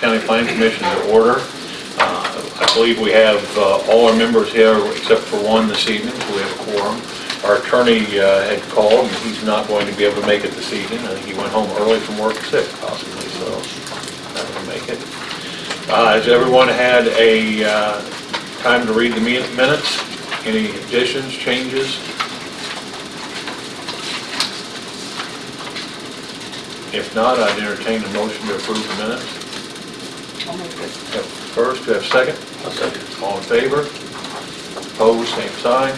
County Planning Commission to order. Uh, I believe we have uh, all our members here except for one this evening, so we have a quorum. Our attorney uh, had called, and he's not going to be able to make it this evening. I think he went home early from work sick possibly, so not going to make it. Uh, Has everyone had a uh, time to read the minutes? Any additions, changes? If not, I'd entertain a motion to approve the minutes. Have First, we have second? Second. All in favor? Opposed, same sign.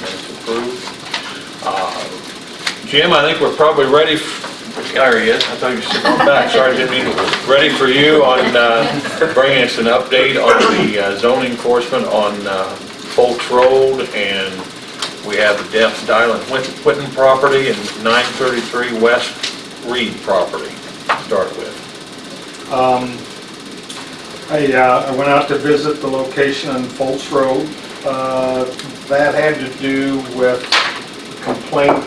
Minutes approved. Uh, Jim, I think we're probably ready, f- there he is, I thought you were sitting the back, sorry, didn't mean, to- ready for you on uh, bringing us an update on the uh, zoning enforcement on uh, Foltz Road, and we have the Death Island Whitten property and 933 West Reed property to start with. Um, I, uh, I went out to visit the location on Foltz Road. Uh, That had to do with a complaint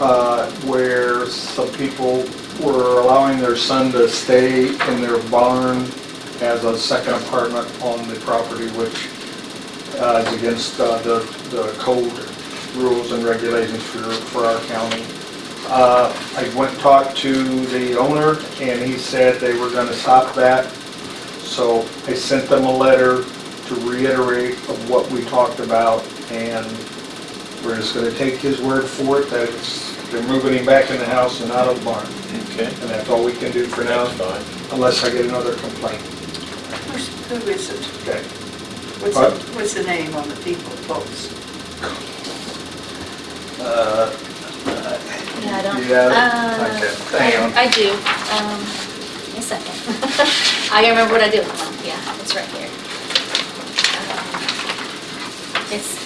uh, where some people were allowing their son to stay in their barn as a second apartment on the property, which uh, is against uh, the, the code rules and regulations for, for our county. Uh, I went and talked to the owner, and he said they were gonna stop that. So I sent them a letter to reiterate of what we talked about, and we're just gonna take his word for it, that it's, they're moving him back in the house and out of the barn. Okay, And that's all we can do for now, that's fine. unless I get another complaint. Who's- Who is it? Okay. What's What? the, what's the name on the people, folks? Uh, Yeah, I don't. Yeah, Uh, okay, hang on. I I do, um, a second. I gotta remember what I do. Yeah, it's right here. Um, It's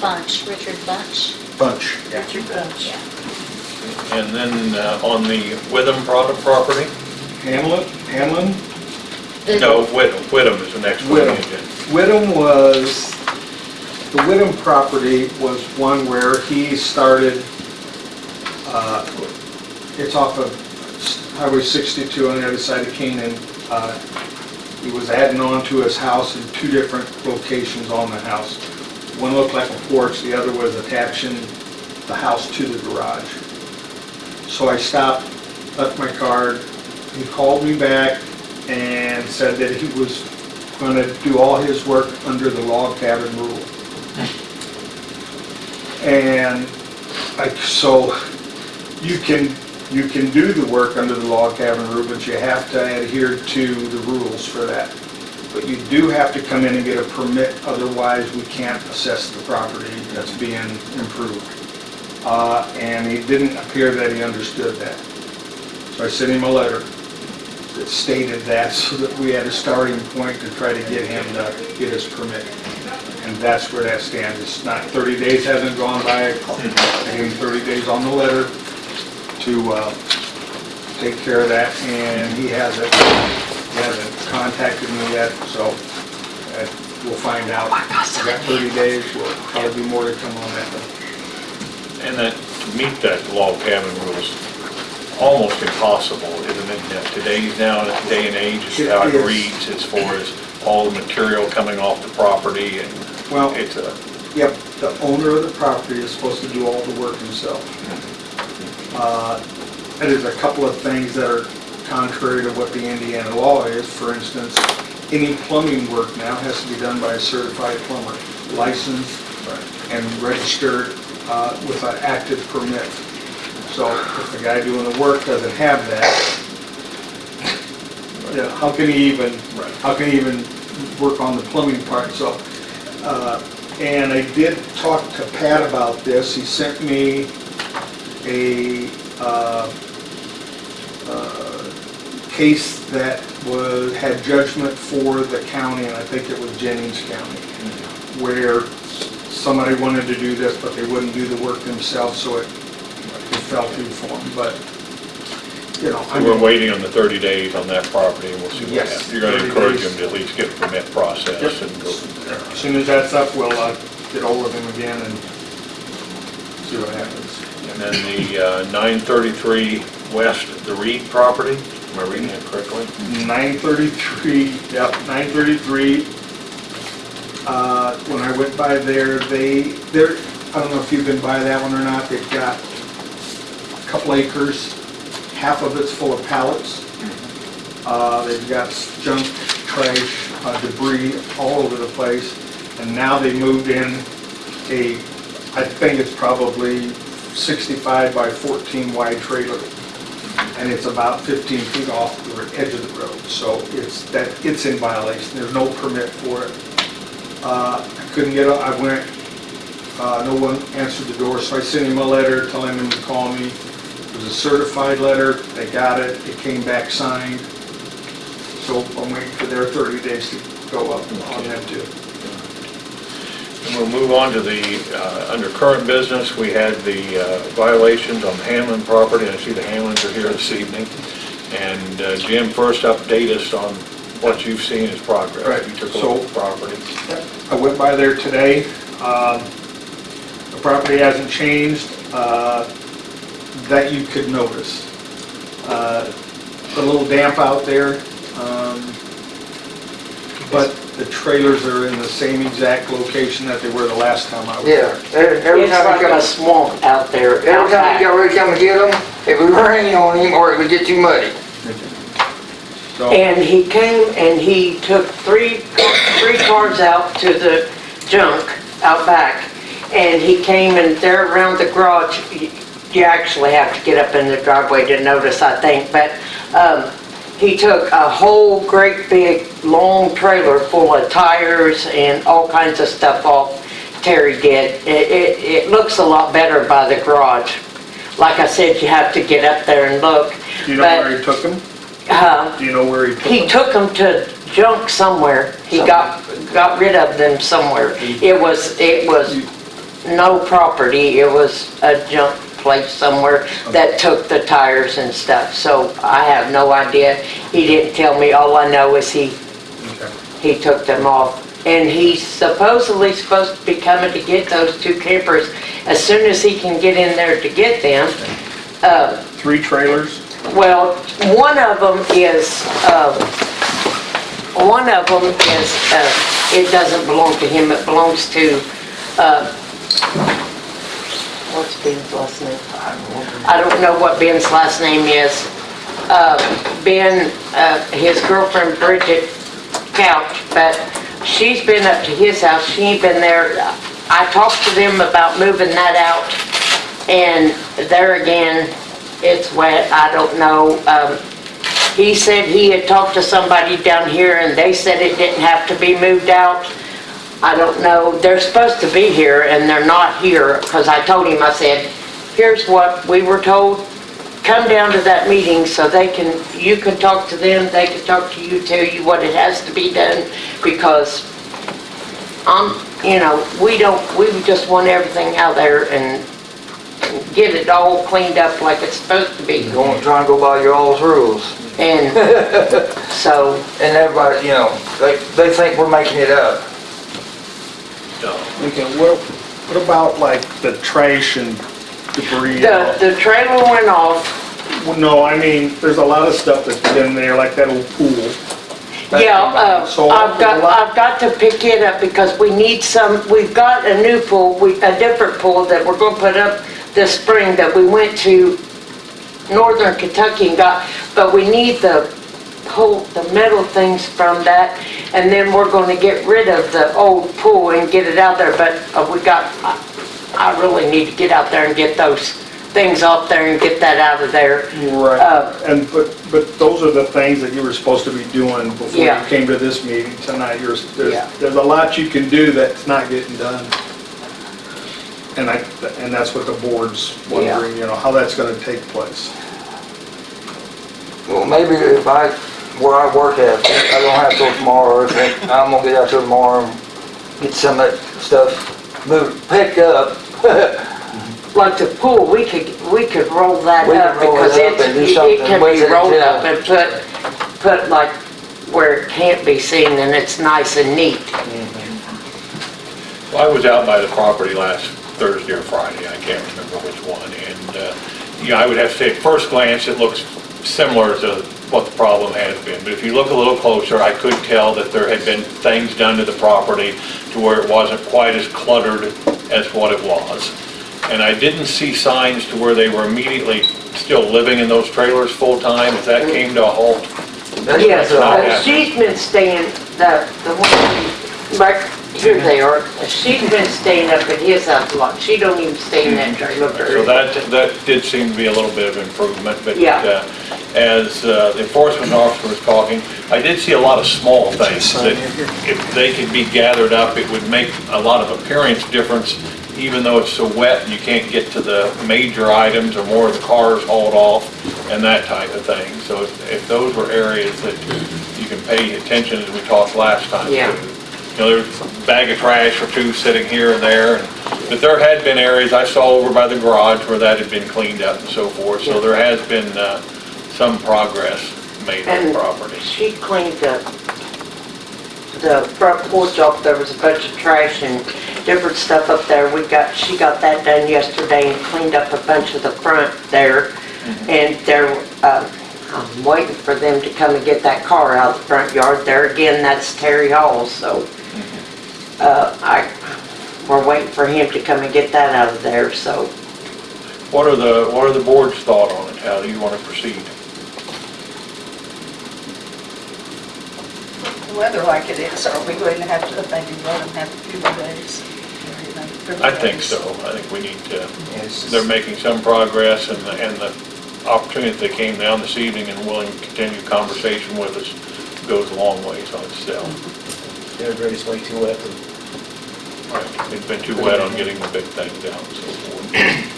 Bunch, Richard Bunch. Bunch. Richard Bunch. Yeah. And then uh, on the Witham product property? Hamlet, Hamlin? The- No, Whittam, Whittam is the next one. Whittam. Whittam was, the Whittam property was one where he started, uh, it's off of Highway 62 on the other side of Canaan. Uh, He was adding on to his house in two different locations on the house. One looked like a porch, the other was attaching the house to the garage. So I stopped, left my card, he called me back and said that he was gonna do all his work under the log cabin rule. And like, so you can, you can do the work under the log cabin rule, but you have to adhere to the rules for that. But you do have to come in and get a permit, otherwise we can't assess the property that's being improved. Uh, and it didn't appear that he understood that. So I sent him a letter that stated that, so that we had a starting point to try to get him to get his permit. And that's where that stands. It's not, 30 days hasn't gone by. I gave him 30 days on the letter to uh, take care of that, and he hasn't, he hasn't contacted me yet, so uh, we'll find out. I got 30 days, will probably be more to come on that. And that, to meet that log cabin rules, almost impossible, isn't it? in Today's now, day and age, is how it It is. reads as far as all the material coming off the property and Well, it's a, Yep, the owner of the property is supposed to do all the work himself. Uh, there's a couple of things that are contrary to what the Indiana law is. For instance, any plumbing work now has to be done by a certified plumber, licensed and registered uh, with an active permit. So if the guy doing the work doesn't have that, you know, how can he even, Right. how can he even work on the plumbing part? So, uh, and I did talk to Pat about this. He sent me a uh, uh, case that was, had judgment for the county, and I think it was Jennings County, where somebody wanted to do this, but they wouldn't do the work themselves, so it it fell through for them. But, you know, I we're waiting on the 30 days on that property and we'll see what Yes, happens. You're gonna encourage days. them to at least get a permit process Yep. and go from there. as soon as that's up, we'll uh, get hold of him again and see what happens. And then the uh, 933 West, the Reed property, Am I reading it correctly? 933, yep, 933. Uh, When I went by there, they, I don't know if you've been by that one or not, they've got a couple acres, half of it's full of pallets. Uh, They've got junk, trash, uh, debris all over the place. And now they moved in a, I think it's probably 65 by 14 wide trailer and it's about 15 feet off the edge of the road, so it's, that, it's in violation, there's no permit for it. Uh, I couldn't get, I went, uh, no one answered the door, so I sent him a letter telling him to call me. It was a certified letter, they got it, it came back signed, so I'm waiting for their 30 days to go up on them too. We'll move on to the, uh, under current business, we had the uh, violations on the Hamlin property. and I see the Hamlins are here this evening. And uh, Jim, first update us on what you've seen as progress. Right, You took a look at so- the property. I went by there today. Um, The property hasn't changed uh, that you could notice. Uh, A little damp out there, um, but the trailers are in the same exact location that they were the last time I was Yeah, there. every every It's time like you a come, swamp out there. every time outside. you got ready to come and get them, it would rain on him or it would get too muddy. So, And he came and he took three, three cars out to the junk out back. And he came and there around the garage, you- you actually have to get up in the driveway to notice, I think. But um, he took a whole great big, long trailer full of tires and all kinds of stuff off. Terry did. It, it, it looks a lot better by the garage. Like I said, you have to get up there and look. do you know but- where he took them? Uh, Do you know where he took them? he took them to junk somewhere. He got, got rid of them somewhere. It was, it was no property, it was a junk place somewhere that took the tires and stuff. So I have no idea. He didn't tell me. All I know is he, Okay. he took them off. And he's supposedly supposed to be coming to get those two campers as soon as he can get in there to get them. Uh, Three trailers? well, one of them is, uh, one of them is, uh, it doesn't belong to him, it belongs to, uh, what's Ben's last name? I don't know what Ben's last name is. Uh, Ben, uh, his girlfriend Bridget Couch, but she's been up to his house, she ain't been there. I talked to them about moving that out, and there again, it's wet, I don't know. Um, He said he had talked to somebody down here and they said it didn't have to be moved out. I don't know, they're supposed to be here and they're not here, because I told him, I said, here's what we were told, come down to that meeting so they can, you can talk to them, they can talk to you, tell you what it has to be done, because I'm, you know, we don't, we just want everything out there and and get it all cleaned up like it's supposed to be. Going, trying to go by your all's rules. And so, And everybody, you know, they, they think we're making it up. No. Okay, well, what about like the trash and debris? and all? the, the trailer went off, Well, No, I mean, there's a lot of stuff that's been there, like that old pool. yeah, uh, So, I've got, I've got to pick it up because we need some, we've got a new pool, we, a different pool that we're gonna put up this spring that we went to northern Kentucky and got, but we need the pull, the metal things from that, and then we're gonna get rid of the old pool and get it out there, but uh, we got, I I really need to get out there and get those things off there and get that out of there. Right, Uh, and, but, but those are the things that you were supposed to be doing before you came to this meeting tonight. You're, Yeah. there's, there's a lot you can do that's not getting done. And I, and that's what the board's wondering, you know, how that's gonna take place. Well, maybe if I, where I work at, I don't have till tomorrow, I'm gonna get out till tomorrow and get some of that stuff moved, picked up. Like the pool, we could, we could roll that We could up roll it because up it's, and do it something can with be it, rolled yeah. up and put, put like where it can't be seen and it's nice and neat. Well, I was out by the property last Thursday or Friday, I can't remember which one, and, uh, yeah, I would have to say, at first glance, it looks similar to what the problem has been. But if you look a little closer, I could tell that there had been things done to the property to where it wasn't quite as cluttered as what it was. And I didn't see signs to where they were immediately still living in those trailers full-time, if that came to a halt. That's Yes, but thought. she's been staying, the, the one, right, here they are, she's been staying up at his house a lot, she don't even stay in that trailer So that, that did seem to be a little bit of improvement, but Yeah. uh, as uh, the enforcement officer was talking, I did see a lot of small things that if they could be gathered up, it would make a lot of appearance difference, even though it's so wet and you can't get to the major items or more of the cars hauled off and that type of thing. So if if those were areas that you can pay attention, as we talked last time. Yeah. to. You know, there's a bag of trash or two sitting here and there, and- but there had been areas I saw over by the garage where that had been cleaned up and so forth, so there has been uh, some progress made on the And property. She cleaned up the front porch off, there was a bunch of trash and different stuff up there. We got, she got that done yesterday and cleaned up a bunch of the front there. And there, uh, I'm waiting for them to come and get that car out of the front yard. There again, that's Terry Hall, so, uh, I, we're waiting for him to come and get that out of there, so. What are the, what are the board's thought on it? How do you want to proceed? The weather like it is, are we going to have to maybe let them have a few more days? or, you know, three I think so. I think we need to, they're making some progress and the, and the opportunity that they came down this evening and willing to continue conversation with us goes a long ways on itself. Everybody's way too wet to Right. It's been too wet on getting the big thing down and so forth.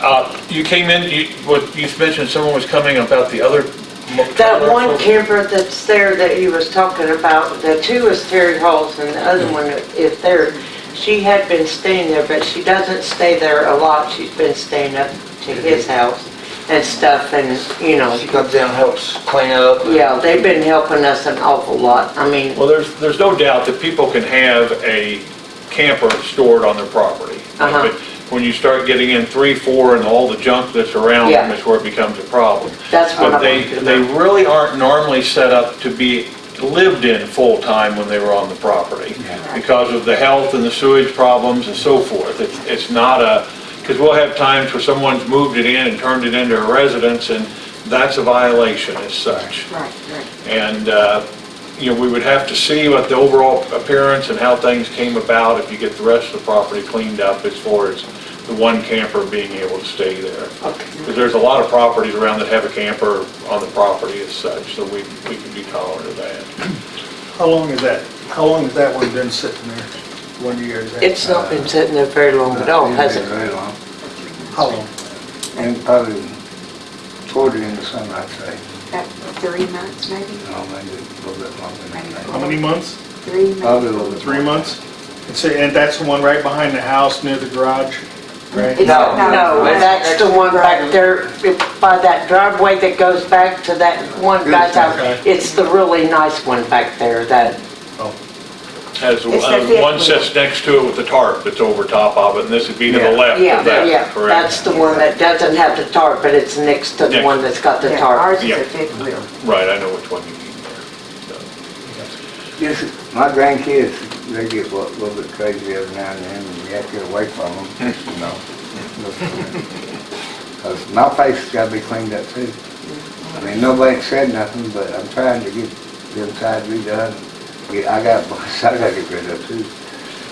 Uh, you came in, you, what, you mentioned someone was coming about the other. That one camper that's there that you was talking about, the two is Terry Hall's and the other one is there. She had been staying there, but she doesn't stay there a lot. She's been staying up to his house and stuff and, you know, She comes down and helps clean up. and- yeah, they've been helping us an awful lot. I mean, Well, there's, there's no doubt that people can have a camper stored on their property. Uh-huh. But when you start getting in three, four, and all the junk that's around them, Yeah. is where it becomes a problem. that's what I But they, wanted to they know. really aren't normally set up to be lived in full-time when they were on the property. Because of the health and the sewage problems and so forth. It's, it's not a, because we'll have times where someone's moved it in and turned it into a residence, and that's a violation as such. Right, right. And, uh, you know, we would have to see what the overall appearance and how things came about if you get the rest of the property cleaned up as far as the one camper being able to stay there. Okay. Because there's a lot of properties around that have a camper on the property as such, so we, we can be tolerant of that. How long is that, how long has that one been sitting there? One year, is that? It's not uh, been sitting there very long at all, has it? Very long, How long? and probably toward the summer, I'd say, About three months, maybe, no, maybe a little bit longer than How that. many months? three, Probably a maybe. little bit. Three months? And so, and that's the one right behind the house near the garage, right? It's- No, no, no, that's the one back there by that driveway that goes back to that one guy's house. Okay. It's the really nice one back there, that, Has, It's the uh, fifth one one. sits next to it with the tarp that's over top of it, and this would be to the Yeah. left yeah, of that, yeah, correct? that's the one that doesn't have the tarp, but it's next to the Next. one that's got the Yeah, tarp. Ours is Yeah. a fifth wheel. Right, I know which one you mean there. Yes, my grandkids, they get a little bit crazy every now and then, and you have to get away from them, you know. Because my place has got to be cleaned up too. I mean, nobody said nothing, but I'm trying to get the inside redone. Get- I got, I got to get rid of too.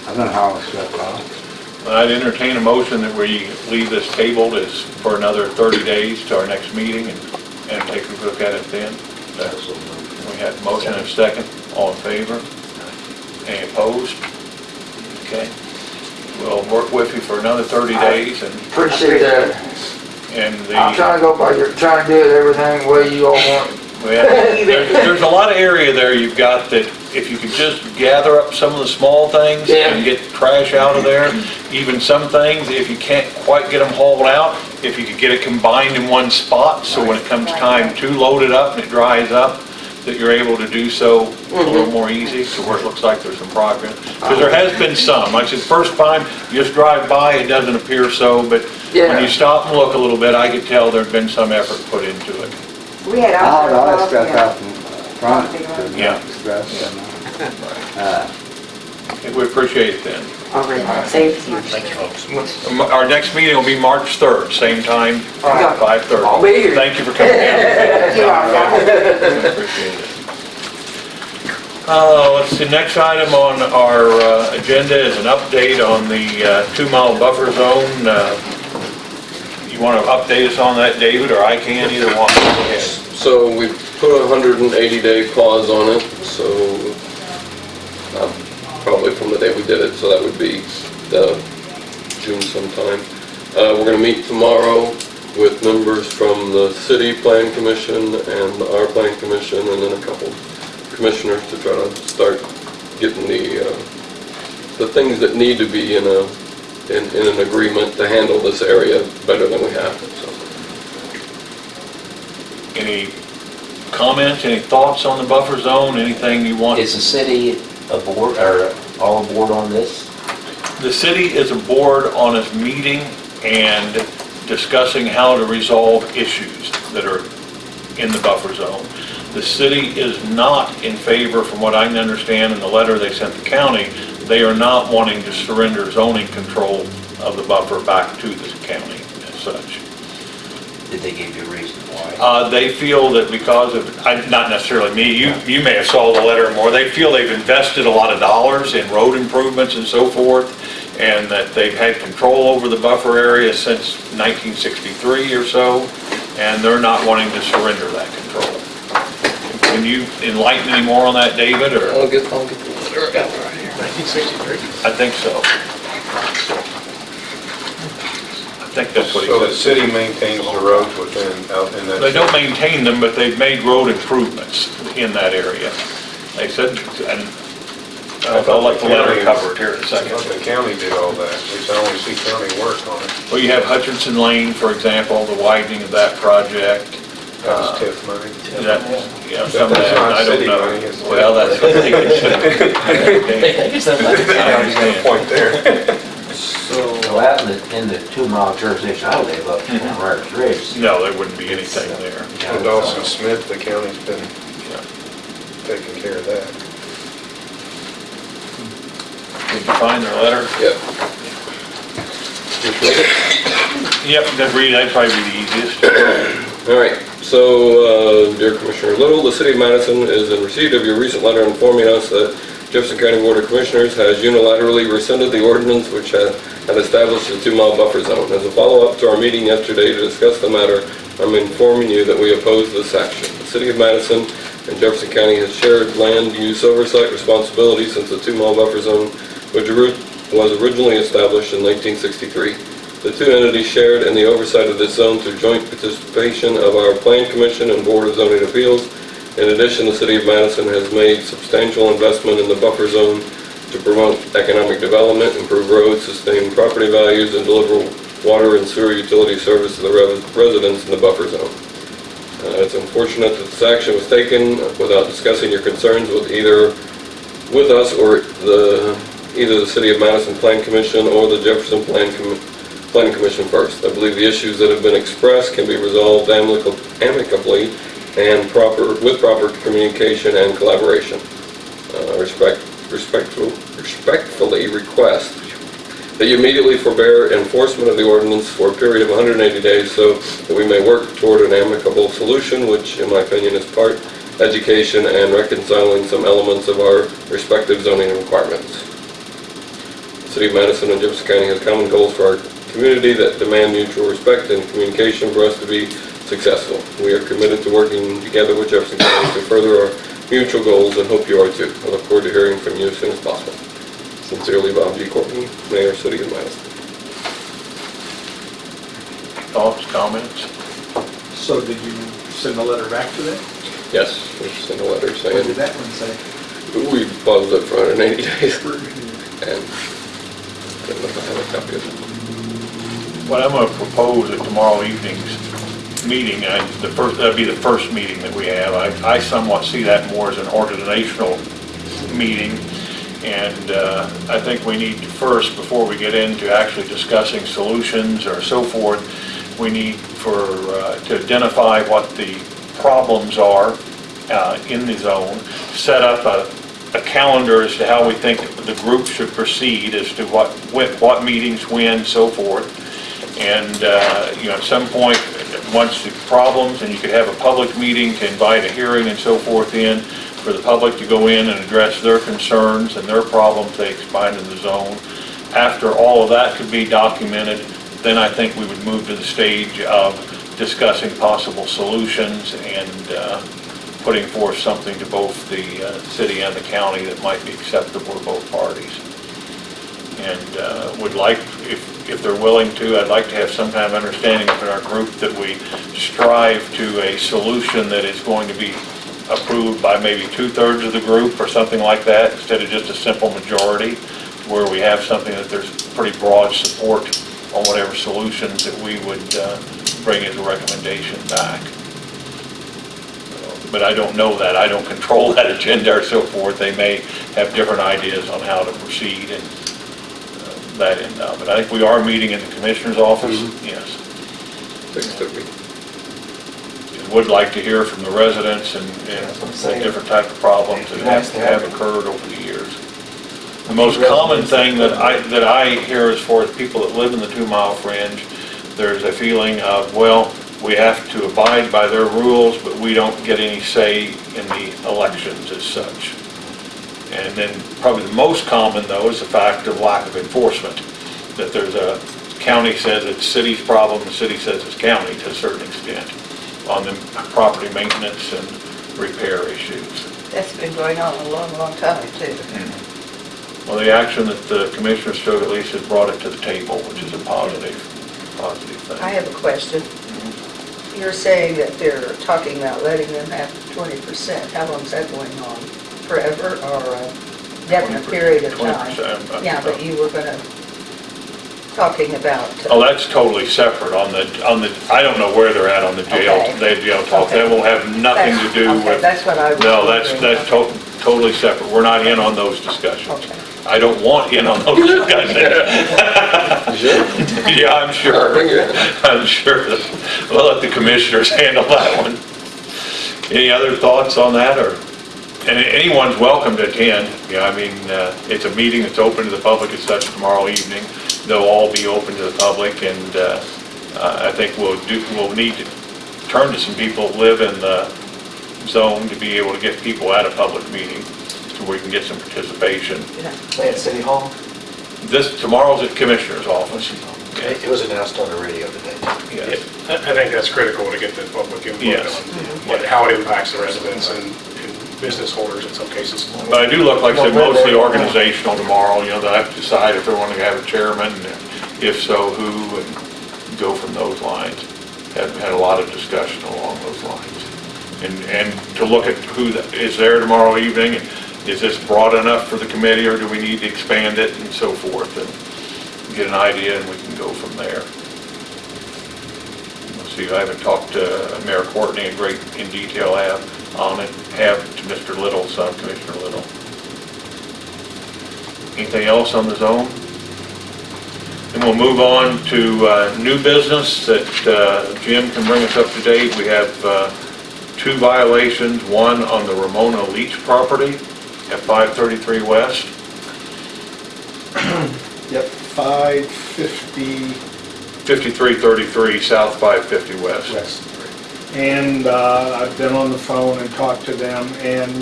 I've been hauling stuff off. I'd entertain a motion that we leave this tabled as for another 30 days to our next meeting and, and take a look at it then. That's- We had a motion and second, all in favor? Any opposed? Okay. We'll work with you for another 30 days and, Appreciate that. and I'm the, trying to go by your, trying to do it everything the way you all want. we have- there's, there's a lot of area there you've got that if you could just gather up some of the small things Yeah. and get trash out of there, even some things, if you can't quite get them hauled out, if you could get it combined in one spot, so when it comes time to load it up and it dries up, that you're able to do so a little mm-hmm. more easy, to where it looks like there's some progress. Because there has been some, like I said, first time, you just drive by, it doesn't appear so, but when you stop and look a little bit, I could tell there'd been some effort put into it. We had all. hauled all that stuff out from front, Yeah. Stuff, and, uh, We appreciate it then. All right, thank you. Thank you, folks. M- Our next meeting will be March 3rd, same time, right. 5:30. I'll be here. Thank you for coming in. You are welcome. Appreciate it. Uh, let's see, next item on our uh, agenda is an update on the uh, two-mile buffer zone. Uh, You want to update us on that, David, or I can, either one? Go ahead. So we put a hundred and eighty day pause on it, so, uh, probably from the day we did it, so that would be the June sometime. Uh, we're gonna meet tomorrow with members from the city plan commission and our plan commission, and then a couple commissioners to try to start getting the, uh, the things that need to be in a, in, in an agreement to handle this area better than we have, so. Any comments, any thoughts on the buffer zone, anything you want? Is the city aboard, or all aboard on this? The city is aboard on its meeting and discussing how to resolve issues that are in the buffer zone. The city is not in favor, from what I can understand in the letter they sent the county, they are not wanting to surrender zoning control of the buffer back to the county as such. Did they give you a reason why? Uh, They feel that because of, I- not necessarily me, you, you may have saw the letter more, they feel they've invested a lot of dollars in road improvements and so forth, and that they've had control over the buffer area since 1963 or so, and they're not wanting to surrender that control. Can you enlighten any more on that, David, or? I'll get, I'll get the letter out right here. 1963. I think so. I think that's what he So the said. city maintains the roads within, out in that. They don't maintain them, but they've made road improvements in that area. They said, and I'll let the letter cover it here in a I second. thought the county did all that, at least I only see county work on it. Well, you have Hutchinson Lane, for example, the widening of that project. That Uh, was TIF money. That, you know, some of That's that, not I don't city know. money, it's Well, that's what they consider. They think it's that much. I understand. Point there. Well, out in the, in the two mile jurisdiction I live up Mm-hmm. Ryder's Ridge. No, there wouldn't be anything there. And Dawson Smith, the county's been Yeah. taking care of that. Did you find their letter? Yep. Just read it. Yep, then read, that'd probably be the easiest. All right, so, uh, dear Commissioner Little, the city of Madison is in receipt of your recent letter informing us that Jefferson County Board of Commissioners has unilaterally rescinded the ordinance which had had established a two-mile buffer zone. As a follow-up to our meeting yesterday to discuss the matter, I'm informing you that we oppose this action. The city of Madison and Jefferson County has shared land use oversight responsibility since the two-mile buffer zone which was originally established in 1963. The two entities shared in the oversight of this zone through joint participation of our Plan Commission and Board of Zoning Appeals. In addition, the City of Madison has made substantial investment in the buffer zone to promote economic development, improve roads, sustain property values, and deliver water and sewer utility service to the res- residents in the buffer zone. Uh, It's unfortunate that this action was taken without discussing your concerns with either, with us or the, either the City of Madison Plan Commission or the Jefferson Plan Commission Planning Commission first. I believe the issues that have been expressed can be resolved amicably and proper, with proper communication and collaboration. Uh, Respect, respectful, respectfully request that you immediately forbear enforcement of the ordinance for a period of 180 days so that we may work toward an amicable solution, which in my opinion is part education and reconciling some elements of our respective zoning requirements. The City of Madison and Jefferson County has common goals for our community that demand mutual respect and communication for us to be successful. We are committed to working together with Jefferson County to further our mutual goals and hope you are too. I look forward to hearing from you as soon as possible. Sincerely, Bob G. Courtney, Mayor, City of Madison. Thoughts, comments? So did you send a letter back to them? Yes, we sent a letter What saying did that one say? we paused it for 180 days. And I don't know if I have a copy of it. What I'm gonna propose at tomorrow evening's meeting, I- the first, that'd be the first meeting that we have. I I somewhat see that more as an organizational meeting. And uh, I think we need to first, before we get into actually discussing solutions or so forth, we need for, uh, to identify what the problems are uh, in the zone, set up a a calendar as to how we think the group should proceed, as to what, what meetings, when, so forth. And, uh, you know, at some point, once the problems, and you could have a public meeting to invite a hearing and so forth in, for the public to go in and address their concerns and their problems they find in the zone. After all of that could be documented, then I think we would move to the stage of discussing possible solutions and uh, putting forth something to both the uh, city and the county that might be acceptable to both parties. And uh, would like, if, if they're willing to, I'd like to have some kind of understanding within our group that we strive to a solution that is going to be approved by maybe two-thirds of the group or something like that, instead of just a simple majority, where we have something that there's pretty broad support on whatever solutions that we would uh, bring as a recommendation back. But I don't know that, I don't control that agenda or so forth. They may have different ideas on how to proceed and that end of it. I think we are meeting in the commissioner's office, mm-hmm. yes. Six thirty. Would like to hear from the residents and, and the different type of problems that have, have occurred over the years. The most common thing that I, that I hear as far as people that live in the two-mile fringe, there's a feeling of, well, we have to abide by their rules, but we don't get any say in the elections as such. And then probably the most common, though, is the fact of lack of enforcement. That there's a, county says it's city's problem, the city says it's county to a certain extent on the property maintenance and repair issues. That's been going on a long, long time, too. Mm-hmm. Well, the action that the commissioners took at least has brought it to the table, which is a positive, positive thing. I have a question. Mm-hmm. You're saying that they're talking about letting them have twenty percent. How long is that going on? Forever or a definite period of time? 20%, I- Yeah, but you were gonna, talking about. uh, Oh, that's totally separate on the, on the, I don't know where they're at on the jail, Okay. they jail talk. That will have nothing to do Okay, with, That's what I was. no, that's, wondering. that's to- totally separate. We're not in on those discussions. Okay. I don't want in on those discussions. Yeah, I'm sure. Bring it. I'm sure. We'll let the commissioners handle that one. Any other thoughts on that, or, and anyone's welcome to attend. Yeah, I mean, uh, it's a meeting that's open to the public as such tomorrow evening. They'll all be open to the public, and uh, uh, I think we'll do, we'll need to turn to some people that live in the zone to be able to get people at a public meeting, so we can get some participation. Yeah, at City Hall? This, tomorrow's at Commissioner's office. It it was announced on the radio today. Yes. I I think that's critical to get the public input Yes. on what, how it impacts the residents and and business holders in some cases. But I do look, like I said, mostly organizational tomorrow, you know, they have to decide if they want to have a chairman, and if so, who, and go from those lines. Have had a lot of discussion along those lines. And, and to look at who that is there tomorrow evening, and is this broad enough for the committee, or do we need to expand it, and so forth, and get an idea, and we can go from there. Let's See, I haven't talked to Mayor Courtney in great, in detail have, on it, have to Mr. Little, son Commissioner Little. Anything else on the zone? And we'll move on to uh, new business that uh, Jim can bring us up to date. We have uh, two violations, one on the Ramona Leach property at 533 West. Yep, 550 5333 South 550 West. West. And uh, I've been on the phone and talked to them, and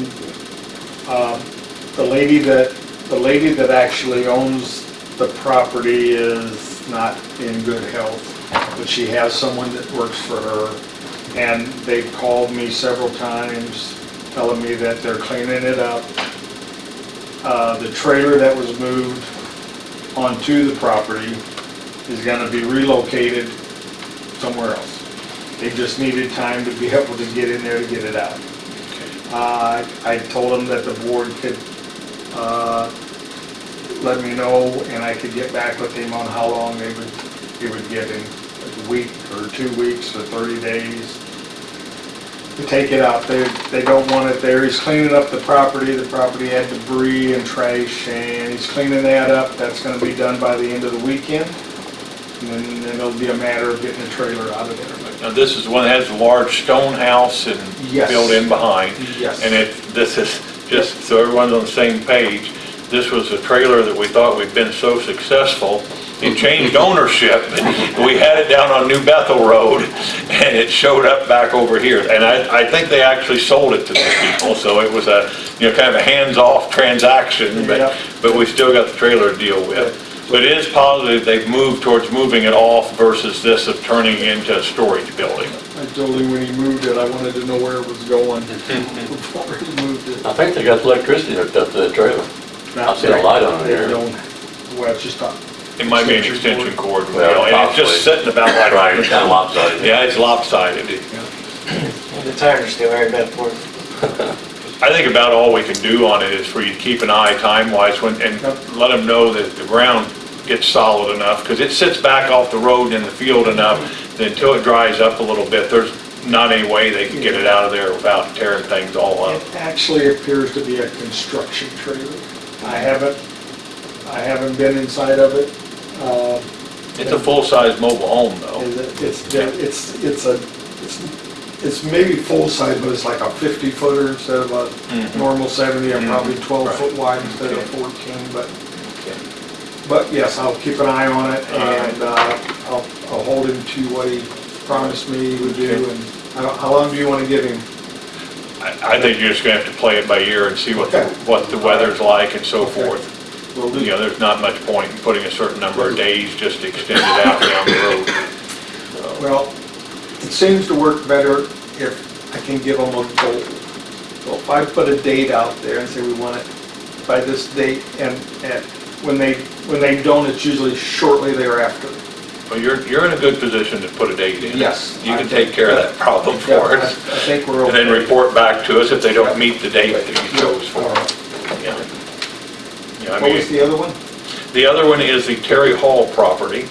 um, the lady that, the lady that actually owns the property is not in good health, but she has someone that works for her, and they've called me several times telling me that they're cleaning it up. Uh, The trailer that was moved onto the property is gonna be relocated somewhere else. They just needed time to be able to get in there to get it out. Uh, I told them that the board could, uh, let me know and I could get back with him on how long they would, he would give him, a week or two weeks or thirty days to take it out. They, they don't want it there. He's cleaning up the property. The property had debris and trash and he's cleaning that up. That's gonna be done by the end of the weekend. And then, it'll be a matter of getting the trailer out of there. Now, this is one that has a large stone house and Yes. built in behind. Yes. And it, this is, just so everyone's on the same page, this was a trailer that we thought we'd been so successful. It changed ownership, and we had it down on New Bethel Road, and it showed up back over here. And I, I think they actually sold it to these people, so it was a, you know, kind of a hands-off transaction, but, but we still got the trailer to deal with. But it is positive they've moved towards moving it off versus this of turning into a storage building. I told him when he moved it, I wanted to know where it was going before he moved it. I think they got the electricity hooked up to the trailer. I see a light on it They there. don't, well, it's just a. It might be an extension cord, you Well, know, and it's just possibly. sitting about like. Right, it's kind of lopsided. Yeah, it's lopsided. The tires are still very bad for it. I think about all we can do on it is for you to keep an eye time-wise when, and let them know that the ground gets solid enough, because it sits back off the road in the field enough, that until it dries up a little bit, there's not any way they can get it out of there without tearing things all up. It actually appears to be a construction trailer. I haven't, I haven't been inside of it. Uh, It's a full-size mobile home, though. is it- It's, it's, it's a, it's, it's maybe full-size, but it's like a 50 footer instead of a Mhm. normal 70, and probably Mhm. 12 foot wide instead of 14, but, but yes, I'll keep an eye on it, and uh, I'll, I'll hold him to what he promised me he would do, and how how long do you want to give him? I, I think you're just gonna have to play it by ear and see what, the- Okay. what the weather's like and so Okay. forth. Will do. You know, there's not much point in putting a certain number of days just to extend it out down the road. Well, it seems to work better if I can give them a goal. So if I put a date out there and say we want it by this date, and, and when they, when they don't, it's usually shortly thereafter. Well, you're, you're in a good position to put a date in. Yes. You can take care of that problem Yeah, for us. I think we're And okay. then report back to us if they don't meet the date that you chose for. Right. Yeah. Yeah, I What was the other one? the other one is the Terry Hall property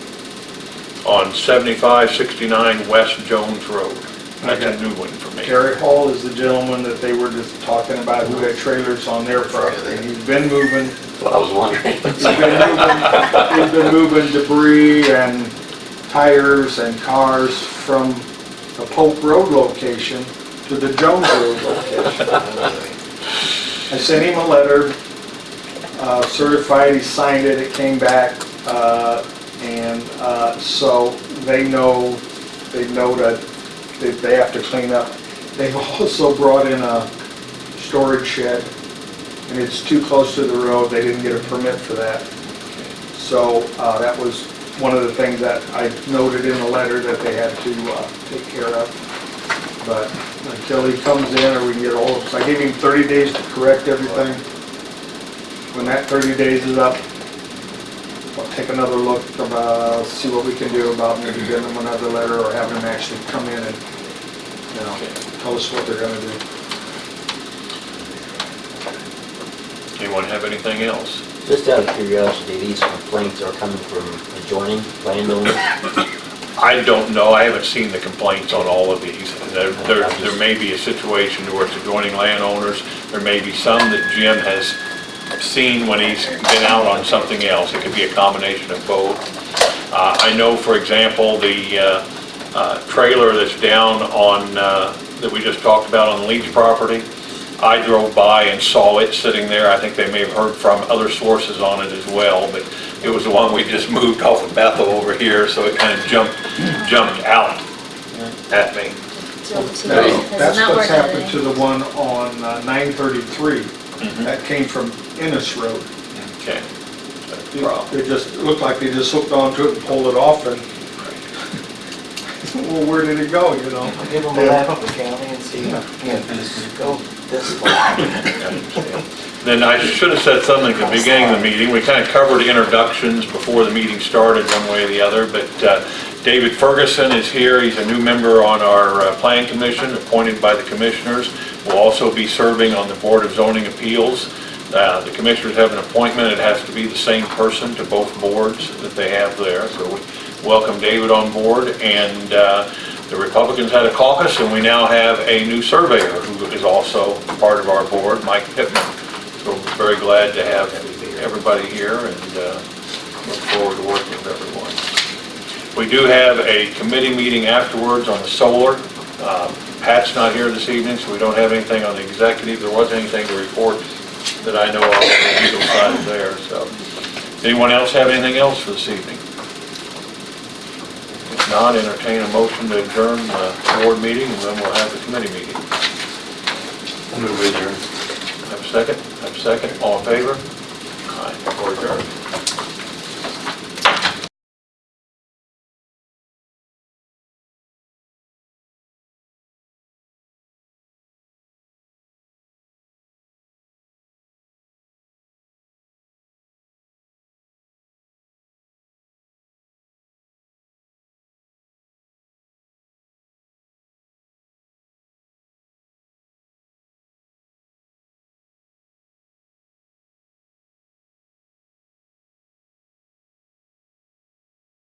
on 7569 West Jones Road. That's a Okay. new one for me. Gary Hall is the gentleman that they were just talking about who had trailers on their property. He's been moving, That's what I was wondering. he's been moving, he's been moving debris and tires and cars from the Pope Road location to the Jones Road location. I sent him a letter, uh, certified, he signed it, it came back, uh, and uh, so they know, they know that that they have to clean up. They've also brought in a storage shed, and it's too close to the road, they didn't get a permit for that. So uh, that was one of the things that I noted in the letter that they had to uh, take care of. But until he comes in or we get all of, I gave him 30 days to correct everything. When that 30 days is up, I'll take another look, about, see what we can do about maybe giving them another letter or having them actually come in and, you know, tell us what they're gonna do. Anyone have anything else? Just out of curiosity, these complaints are coming from adjoining landowners? I don't know, I haven't seen the complaints on all of these. There, there there may be a situation where it's adjoining landowners, there may be some that Jim has seen when he's been out on something else. It could be a combination of both. Uh, I know, for example, the uh, uh, trailer that's down on, uh, that we just talked about on the Leach property, I drove by and saw it sitting there. I think they may have heard from other sources on it as well, but it was the one we just moved off of Bethel over here, so it kind of jumped, jumped out at me. So That's that's what's working happened to the one on uh, 933. Mhm. That came from Ennis Road. Okay. It just looked like they just hooked onto it and pulled it off and, well, where did it go, you know? I'll give them a map of the county and see, you know, just go this way. Then I should have said something at the beginning of the meeting. We kind of covered introductions before the meeting started, one way or the other, but uh, David Ferguson is here. He's a new member on our uh, Plan Commission, appointed by the commissioners. Will also be serving on the Board of Zoning Appeals. Uh, The commissioners have an appointment. It has to be the same person to both boards that they have there. So we welcome David on board. And uh, the Republicans had a caucus, and we now have a new surveyor who is also part of our board, Mike Pittman. So we're very glad to have everybody here and uh, look forward to working with everyone. We do have a committee meeting afterwards on the solar. Uh, Pat's not here this evening, so we don't have anything on the executive. There wasn't anything to report that I know of on the legal side there, so. Anyone else have anything else for this evening? If not, entertain a motion to adjourn the board meeting, and then we'll have the committee meeting. Move adjourned. Have a second? Have a second? All in favor? Aye, we're adjourned.